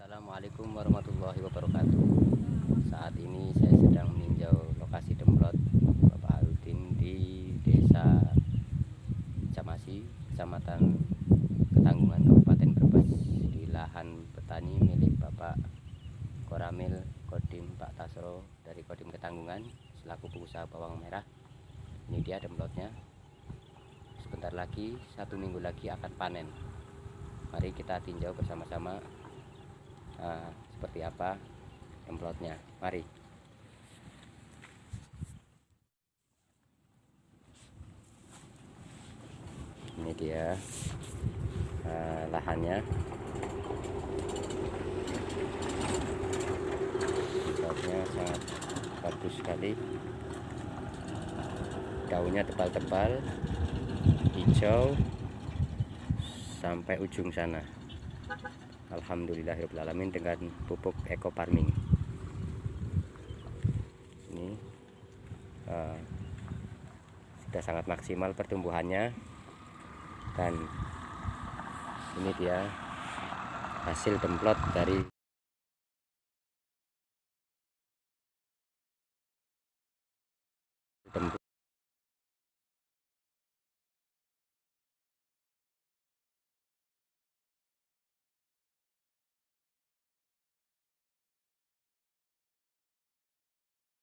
Assalamualaikum warahmatullahi wabarakatuh. Saat ini saya sedang meninjau lokasi demplot Bapak Aludin di desa Camasi, Kecamatan Ketanggungan, Kabupaten Brebes. Di lahan petani milik Bapak Koramil Kodim Pak Tasro dari Kodim Ketanggungan Selaku pengusaha bawang merah. Ini dia demplotnya. Sebentar lagi, satu minggu lagi akan panen. Mari kita tinjau bersama-sama uh, seperti apa templotnya mari. Ini dia uh, lahannya. Templotnya sangat bagus sekali. Daunnya tebal-tebal hijau sampai ujung sana Alhamdulillahirrahmanirrahim dengan pupuk eco farming. Ini uh, sudah sangat maksimal pertumbuhannya. Dan ini dia hasil demplot dari demplot